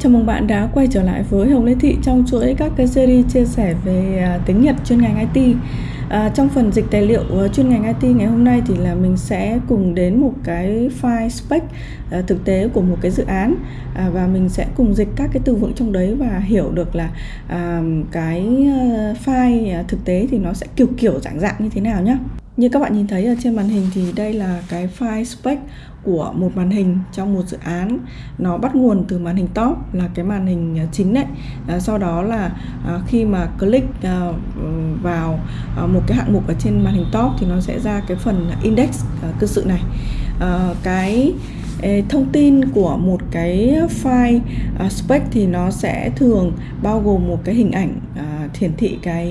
Chào mừng bạn đã quay trở lại với Hồng Lê Thị trong chuỗi các cái series chia sẻ về à, tiếng Nhật chuyên ngành IT. À, trong phần dịch tài liệu à, chuyên ngành IT ngày hôm nay thì là mình sẽ cùng đến một cái file spec à, thực tế của một cái dự án à, và mình sẽ cùng dịch các cái từ vựng trong đấy và hiểu được là à, cái file thực tế thì nó sẽ kiểu kiểu dạng dạng như thế nào nhé. Như các bạn nhìn thấy ở trên màn hình thì đây là cái file spec của một màn hình trong một dự án. Nó bắt nguồn từ màn hình top là cái màn hình à, chính đấy. À, sau đó là à, khi mà click à, vào à, một cái hạng mục ở trên màn hình top thì nó sẽ ra cái phần index à, cơ sự này. À, cái thông tin của một cái file uh, spec thì nó sẽ thường bao gồm một cái hình ảnh uh, hiển thị cái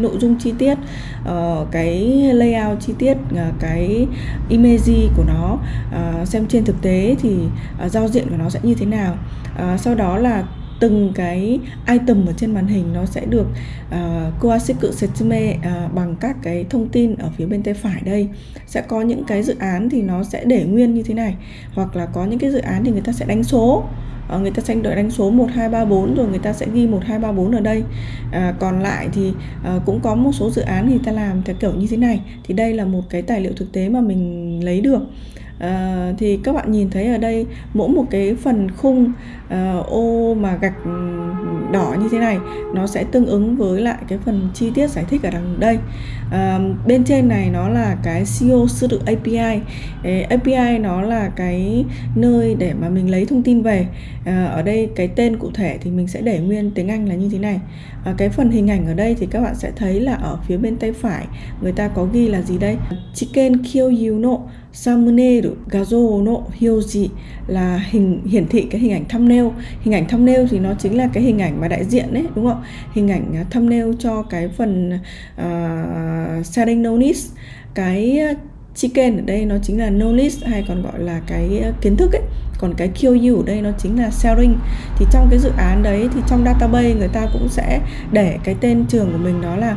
nội dung chi tiết uh, cái layout chi tiết uh, cái image của nó uh, xem trên thực tế thì uh, giao diện của nó sẽ như thế nào. Uh, sau đó là từng cái item ở trên màn hình nó sẽ được à, uh, Setsume uh, à, bằng các cái thông tin ở phía bên tay phải đây. Sẽ có những cái dự án thì nó sẽ để nguyên như thế này. Hoặc là có những cái dự án thì người ta sẽ đánh số. Uh, người ta sẽ đợi đánh số 1 2 3 4 rồi người ta sẽ ghi 1 2 3 4 ở đây. À, còn lại thì à, cũng có một số dự án thì ta làm theo kiểu như thế này. Thì đây là một cái tài liệu thực tế mà mình lấy được à, thì các bạn nhìn thấy ở đây mỗi một cái phần khung à, ô mà gạch ừ, đỏ như thế này nó sẽ tương ứng với lại cái phần chi tiết giải thích ở đằng đây. À, bên trên này nó là cái CEO sư tự API Ê, API nó là cái nơi để mà mình lấy thông tin về. À, ở đây cái tên cụ thể thì mình sẽ để nguyên tiếng Anh là như thế này. À, cái phần hình ảnh ở đây thì các bạn sẽ thấy là ở phía bên tay phải người ta có ghi là gì đây? Chicken kill you know thumbnail gazo no là hình hiển thị cái hình ảnh thumbnail. Hình ảnh thumbnail thì nó chính là cái hình ảnh mà đại diện đấy đúng không? Hình ảnh à, thumbnail cho cái phần uh, setting notice cái chicken ở đây nó chính là knowledge hay còn gọi là cái kiến thức ấy còn cái QU ở đây nó chính là sharing. Thì trong cái dự án đấy thì trong database người ta cũng sẽ để cái tên trường của mình đó là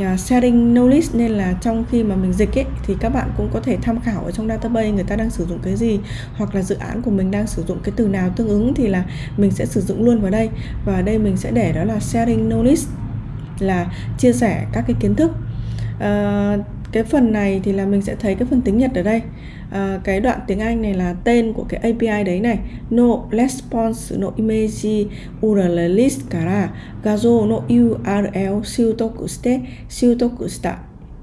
à, sharing knowledge nên là trong khi mà mình dịch ấy thì các bạn cũng có thể tham khảo ở trong database người ta đang sử dụng cái gì hoặc là dự án của mình đang sử dụng cái từ nào tương ứng thì là mình sẽ sử dụng luôn vào đây. Và ở đây mình sẽ để đó là sharing knowledge là chia sẻ các cái kiến thức. Uh, cái phần này thì là mình sẽ thấy cái phần tiếng Nhật ở đây. À, cái đoạn tiếng Anh này là tên của cái API đấy này. No response no image URL list kara gazo no URL siutoku shite siutoku shita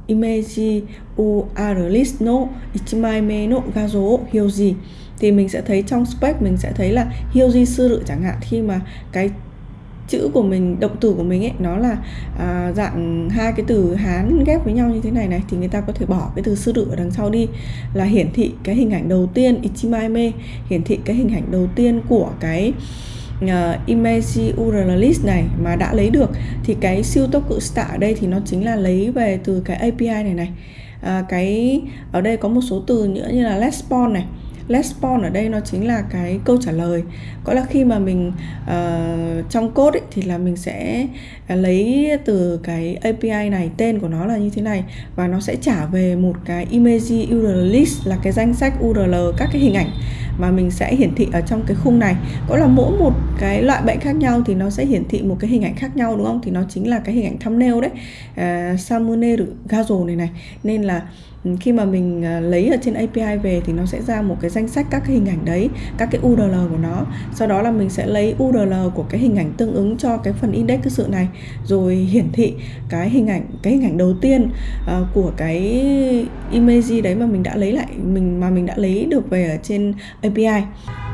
image URL list no ichimai no gazo hyoji. Thì mình sẽ thấy trong spec mình sẽ thấy là hyoji sư rự chẳng hạn. Khi mà cái chữ của mình động từ của mình ấy nó là à, dạng hai cái từ hán ghép với nhau như thế này này thì người ta có thể bỏ cái từ sư tử ở đằng sau đi là hiển thị cái hình ảnh đầu tiên ichimaime hiển thị cái hình ảnh đầu tiên của cái ờ, uh, image URL list này mà đã lấy được. Thì cái siêu tốc cự stạ ở đây thì nó chính là lấy về từ cái API này này. À, cái ở đây có một số từ nữa như là respond này response ở đây nó chính là cái câu trả lời. Có là khi mà mình uh, trong code ấy, thì là mình sẽ lấy từ cái API này tên của nó là như thế này và nó sẽ trả về một cái image URL list là cái danh sách URL các cái hình ảnh mà mình sẽ hiển thị ở trong cái khung này. Có là mỗi một cái loại bệnh khác nhau thì nó sẽ hiển thị một cái hình ảnh khác nhau đúng không? Thì nó chính là cái hình ảnh thumbnail đấy. Ờ, uh, thumbnail gazo này này. Nên là khi mà mình à, lấy ở trên API về thì nó sẽ ra một cái danh sách các cái hình ảnh đấy các cái URL của nó. Sau đó là mình sẽ lấy URL của cái hình ảnh tương ứng cho cái phần index cái sự này rồi hiển thị cái hình ảnh cái hình ảnh đầu tiên uh, của cái image đấy mà mình đã lấy lại mình mà mình đã lấy được về ở trên API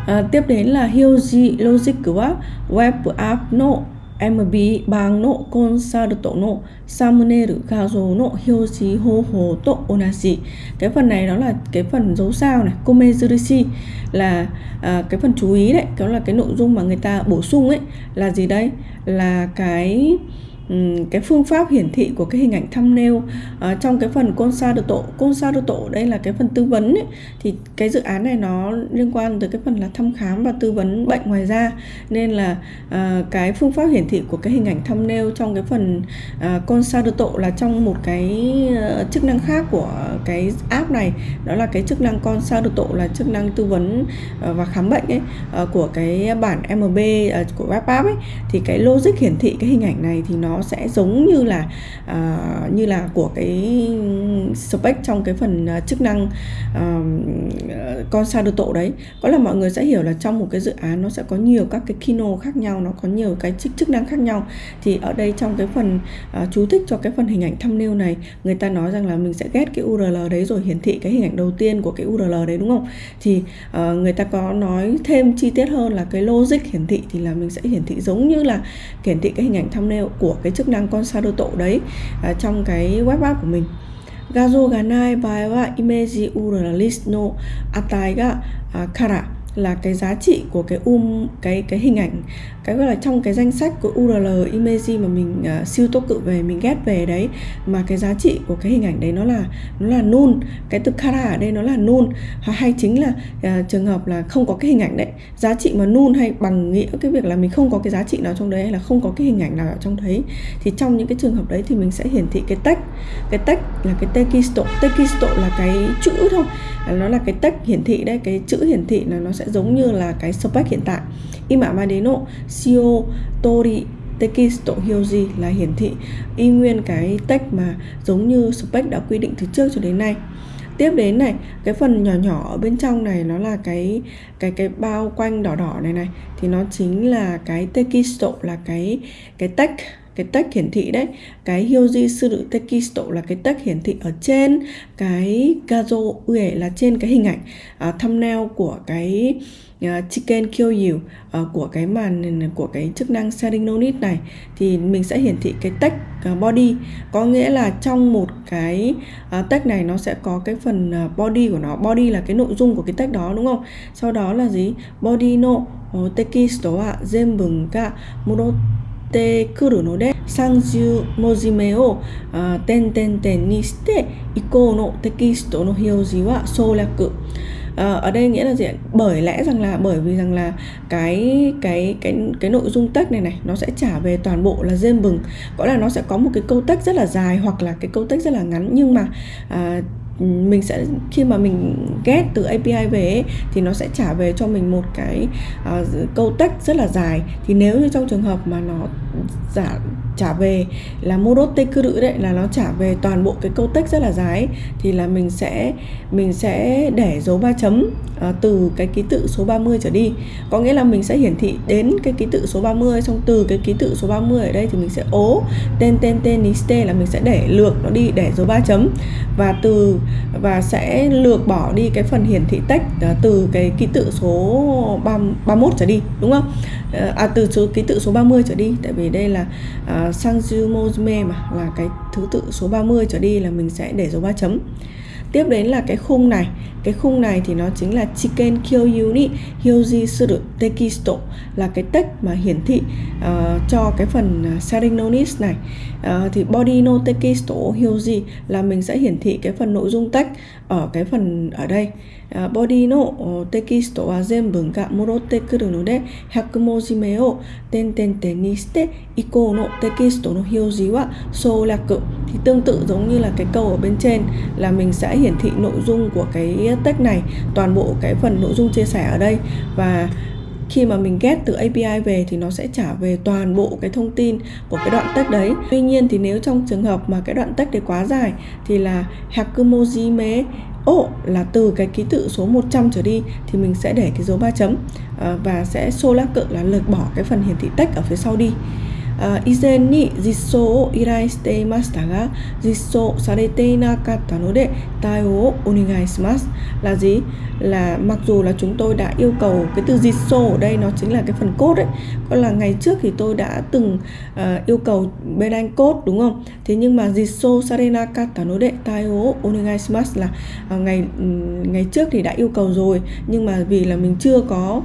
à, tiếp đến là Hyoji Logic của Web App Node MB bang no concerto no samuner gazo no hyoji ho ho to onashi. Cái phần này đó là cái phần dấu sao này komezurishi là à, cái phần chú ý đấy đó là cái nội dung mà người ta bổ sung ấy là gì đây? Là cái cái phương pháp hiển thị của cái hình ảnh thumbnail à, trong cái phần consulto consulto đây là cái phần tư vấn ấy, thì cái dự án này nó liên quan tới cái phần là thăm khám và tư vấn bệnh ngoài da. Nên là à, cái phương pháp hiển thị của cái hình ảnh thumbnail trong cái phần ờ, à, consulto là trong một cái uh, chức năng khác của cái app này đó là cái chức năng consulto là chức năng tư vấn uh, và khám bệnh ấy uh, của cái bản MB uh, của web app ấy. Thì cái logic hiển thị cái hình ảnh này thì nó sẽ giống như là uh, như là của cái spec trong cái phần uh, chức năng uh, con sa tổ đấy. Có là mọi người sẽ hiểu là trong một cái dự án nó sẽ có nhiều các cái kino khác nhau nó có nhiều cái chức chức năng khác nhau. Thì ở đây trong cái phần uh, chú thích cho cái phần hình ảnh thumbnail này người ta nói rằng là mình sẽ ghét cái URL đấy rồi hiển thị cái hình ảnh đầu tiên của cái URL đấy đúng không? Thì uh, người ta có nói thêm chi tiết hơn là cái logic hiển thị thì là mình sẽ hiển thị giống như là hiển thị cái hình ảnh thumbnail của cái chức năng con tổ đấy uh, trong cái web app của mình 画像がない場合はイメージ URL list の値がから là cái giá trị của cái um cái cái hình ảnh cái gọi là trong cái danh sách của URL image mà mình uh, siêu tốc cự về mình ghép về đấy mà cái giá trị của cái hình ảnh đấy nó là nó là null. Cái từ kara ở đây nó là null. Hoặc hay chính là uh, trường hợp là không có cái hình ảnh đấy. Giá trị mà null hay bằng nghĩa cái việc là mình không có cái giá trị nào trong đấy hay là không có cái hình ảnh nào ở trong đấy thì trong những cái trường hợp đấy thì mình sẽ hiển thị cái text. Cái text là cái tekisto tekisto là cái chữ thôi. Nó là cái text hiển thị đấy cái chữ hiển thị là nó sẽ sẽ giống như là cái spec hiện tại. Ima madeno Shio tori, tekisto, hyoji là hiển thị, y nguyên cái text mà giống như spec đã quy định từ trước cho đến nay. Tiếp đến này, cái phần nhỏ nhỏ ở bên trong này nó là cái cái cái bao quanh đỏ đỏ này này, thì nó chính là cái tekisto, là cái cái text cái text hiển thị đấy cái hyoji suru tekisto là cái text hiển thị ở trên cái gazo ue là trên cái hình ảnh à, thumbnail của cái uh, chicken kill you uh, à, của cái màn của cái chức năng setting no need này. Thì mình sẽ hiển thị cái text uh, à, body. Có nghĩa là trong một cái uh, text này nó sẽ có cái phần uh, body của nó. Body là cái nội dung của cái text đó đúng không? Sau đó là gì? Body no tekisto wa zenbun ga ってくるので30文字目を点々点にして以降のテキストの表示は省略 À, ở đây nghĩa là gì bởi lẽ rằng là bởi vì rằng là cái cái cái cái nội dung text này này nó sẽ trả về toàn bộ là dêm bừng có là nó sẽ có một cái câu text rất là dài hoặc là cái câu text rất là ngắn nhưng mà à, mình sẽ khi mà mình get từ API về ấy, thì nó sẽ trả về cho mình một cái uh, câu text rất là dài. Thì nếu như trong trường hợp mà nó giả trả về là modote cự đấy là nó trả về toàn bộ cái câu text rất là dài ấy, thì là mình sẽ mình sẽ để dấu ba chấm à, từ cái ký tự số 30 trở đi. Có nghĩa là mình sẽ hiển thị đến cái ký tự số 30 xong từ cái ký tự số 30 ở đây thì mình sẽ ố tên tên tên niste là mình sẽ để lược nó đi để dấu ba chấm. Và từ và sẽ lược bỏ đi cái phần hiển thị text à, từ cái ký tự số 3, 31 trở đi đúng không? Ờ, à từ số ký tự số 30 trở đi tại vì đây là uh, Sanjumozme mà là cái thứ tự số 30 trở đi là mình sẽ để dấu ba chấm tiếp đến là cái khung này cái khung này thì nó chính là chicken kyoyu ni hyoji suru tekisto là cái text mà hiển thị uh, cho cái phần uh, setting notice này uh, thì body no tekisto hyoji là mình sẽ hiển thị cái phần nội dung text ở cái phần ở đây uh, body no tekisto wa zenbu ga morotte kuru no de 100文字目を点々点にして Iko no tekisto no hyoji wa solaku thì tương tự giống như là cái câu ở bên trên là mình sẽ hiển thị nội dung của cái text này, toàn bộ cái phần nội dung chia sẻ ở đây và khi mà mình get từ API về thì nó sẽ trả về toàn bộ cái thông tin của cái đoạn text đấy. Tuy nhiên thì nếu trong trường hợp mà cái đoạn text đấy quá dài thì là hakumojime ổ là từ cái ký tự số 100 trở đi thì mình sẽ để cái dấu ba chấm ờ, và sẽ xô lá cự là lược bỏ cái phần hiển thị text ở phía sau đi. 以前に実装を依頼していましたが実装されていなかったので対応をお願いします là gì là mặc dù là chúng tôi đã yêu cầu cái từ dịch sô ở đây nó chính là cái phần code đấy còn là ngày trước thì tôi đã từng uh, yêu cầu bên anh code đúng không thế nhưng mà dịch sô sarena kata no de taio onegai là uh, ngày ngày trước thì đã yêu cầu rồi nhưng mà vì là mình chưa có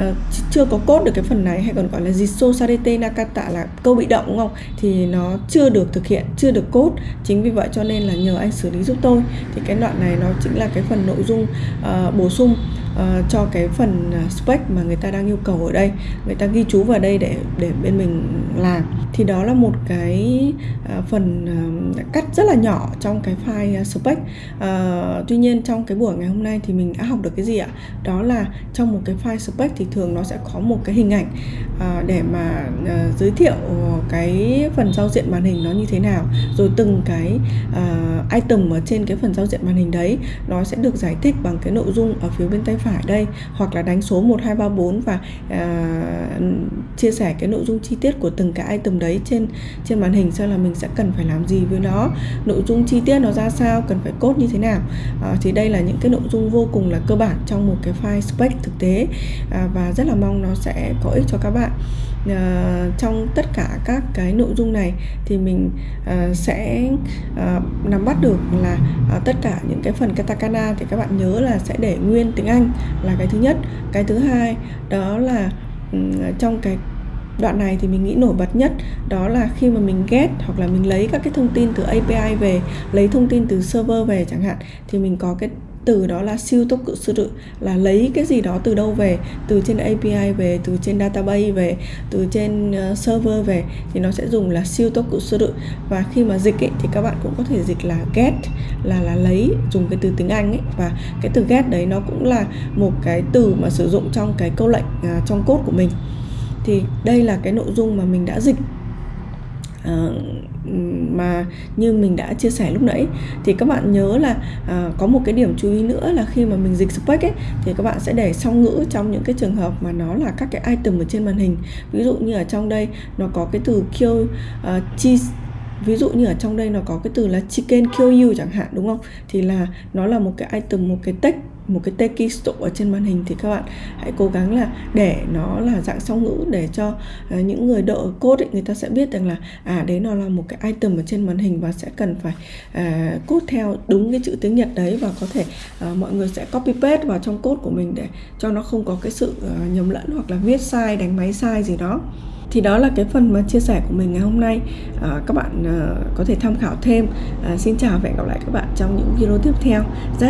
uh, chưa có cốt được cái phần này hay còn gọi là jiso Sarete Nakata là câu bị động đúng không? Thì nó chưa được thực hiện chưa được cốt chính vì vậy cho nên là nhờ anh xử lý giúp tôi. Thì cái đoạn này nó chính là cái phần nội dung uh, bổ sung uh, cho cái phần à, spec mà người ta đang yêu cầu ở đây. Người ta ghi chú vào đây để để bên mình làm. Thì đó là một cái uh, phần uh, cắt rất là nhỏ trong cái file uh, spec. Uh, tuy nhiên trong cái buổi ngày hôm nay thì mình đã học được cái gì ạ? Đó là trong một cái file spec thì thường nó sẽ có một cái hình ảnh uh, để mà uh, giới thiệu cái phần giao diện màn hình nó như thế nào. Rồi từng cái uh, item ở trên cái phần giao diện màn hình đấy nó sẽ được giải thích bằng cái nội dung ở phía bên tay phải đây hoặc là đánh số 1 2 3 4 và à, chia sẻ cái nội dung chi tiết của từng cái item đấy trên trên màn hình xem là mình sẽ cần phải làm gì với nó. Nội dung chi tiết nó ra sao cần phải cốt như thế nào. À, thì đây là những cái nội dung vô cùng là cơ bản trong một cái file spec thực tế. À, và rất là mong nó sẽ có ích cho các bạn uh, trong tất cả các cái nội dung này thì mình uh, sẽ uh, nắm bắt được là uh, tất cả những cái phần katakana thì các bạn nhớ là sẽ để nguyên tiếng Anh là cái thứ nhất. Cái thứ hai đó là um, trong cái đoạn này thì mình nghĩ nổi bật nhất đó là khi mà mình get hoặc là mình lấy các cái thông tin từ API về lấy thông tin từ server về chẳng hạn thì mình có cái từ đó là siêu tốc cự sư tự là lấy cái gì đó từ đâu về? Từ trên API về từ trên database về từ trên ờ, server về thì nó sẽ dùng là siêu tốc cự sư tự. Và khi mà dịch ấy, thì các bạn cũng có thể dịch là get là là lấy dùng cái từ tiếng Anh ấy. Và cái từ get đấy nó cũng là một cái từ mà sử dụng trong cái câu lệnh uh, trong code của mình. Thì đây là cái nội dung mà mình đã dịch uh, mà như mình đã chia sẻ lúc nãy. Thì các bạn nhớ là à, có một cái điểm chú ý nữa là khi mà mình dịch spec ấy thì các bạn sẽ để song ngữ trong những cái trường hợp mà nó là các cái item ở trên màn hình. Ví dụ như ở trong đây nó có cái từ kill à, uh, cheese ví dụ như ở trong đây nó có cái từ là chicken kill you chẳng hạn đúng không? Thì là nó là một cái item một cái text một cái text ở trên màn hình thì các bạn hãy cố gắng là để nó là dạng song ngữ để cho uh, những người đỡ code ấy, người ta sẽ biết rằng là à đấy nó là một cái item ở trên màn hình và sẽ cần phải uh, code theo đúng cái chữ tiếng Nhật đấy và có thể uh, mọi người sẽ copy paste vào trong code của mình để cho nó không có cái sự uh, nhầm lẫn hoặc là viết sai đánh máy sai gì đó. Thì đó là cái phần mà chia sẻ của mình ngày hôm nay. À, các bạn à, có thể tham khảo thêm. À, xin chào và hẹn gặp lại các bạn trong những video tiếp theo. Rất